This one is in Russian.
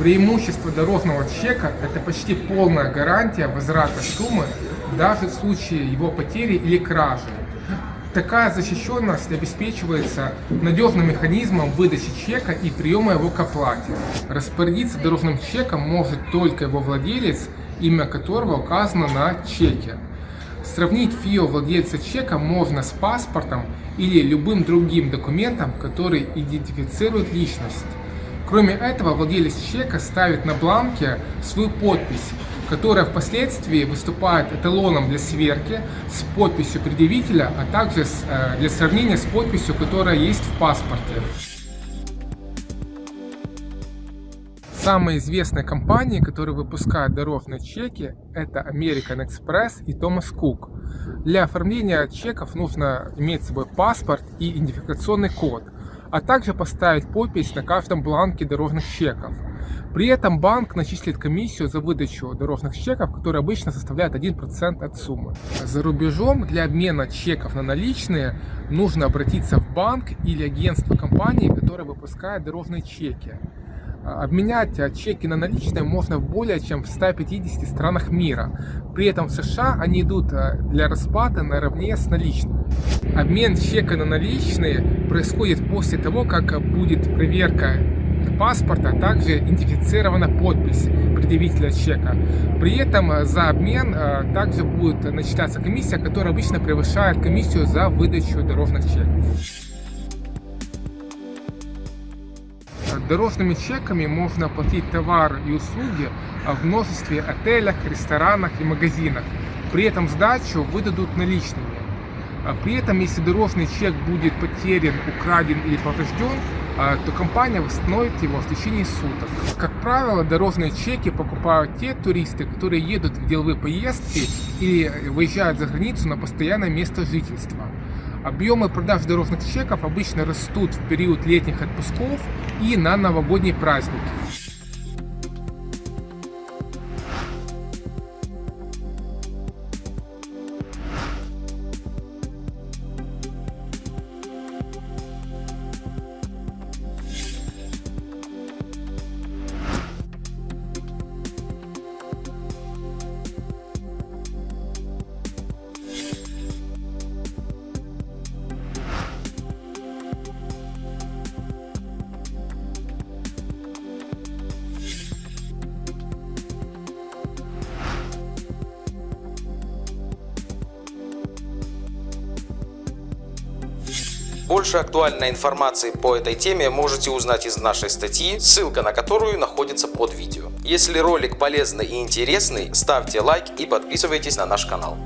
Преимущество дорожного чека – это почти полная гарантия возврата суммы даже в случае его потери или кражи. Такая защищенность обеспечивается надежным механизмом выдачи чека и приема его к оплате. Распорядиться дорожным чеком может только его владелец, имя которого указано на чеке. Сравнить ФИО владельца чека можно с паспортом или любым другим документом, который идентифицирует личность. Кроме этого, владелец чека ставит на бланке свою подпись, которая впоследствии выступает эталоном для сверки с подписью предъявителя, а также э, для сравнения с подписью, которая есть в паспорте. Самые известные компании, которые выпускают дорожные чеки, это American Express и Thomas Cook. Для оформления чеков нужно иметь с собой паспорт и идентификационный код – а также поставить подпись на каждом бланке дорожных чеков. При этом банк начислит комиссию за выдачу дорожных чеков, которая обычно составляет 1% от суммы. За рубежом для обмена чеков на наличные нужно обратиться в банк или агентство компании, которая выпускает дорожные чеки. Обменять чеки на наличные можно в более чем в 150 странах мира. При этом в США они идут э, для расплаты наравне с наличными. Обмен чека на наличные происходит после того, как будет проверка паспорта, а также идентифицирована подпись предъявителя чека. При этом за обмен также будет начисляться комиссия, которая обычно превышает комиссию за выдачу дорожных чеков. Дорожными чеками можно оплатить товары и услуги в множестве отелях, ресторанах и магазинах. При этом сдачу выдадут наличными. При этом, если дорожный чек будет потерян, украден или поврежден, то компания восстановит его в течение суток. Как правило, дорожные чеки покупают те туристы, которые едут в деловые поездки или выезжают за границу на постоянное место жительства. Объемы продаж дорожных чеков обычно растут в период летних отпусков и на новогодние праздники. Больше актуальной информации по этой теме можете узнать из нашей статьи, ссылка на которую находится под видео. Если ролик полезный и интересный, ставьте лайк и подписывайтесь на наш канал.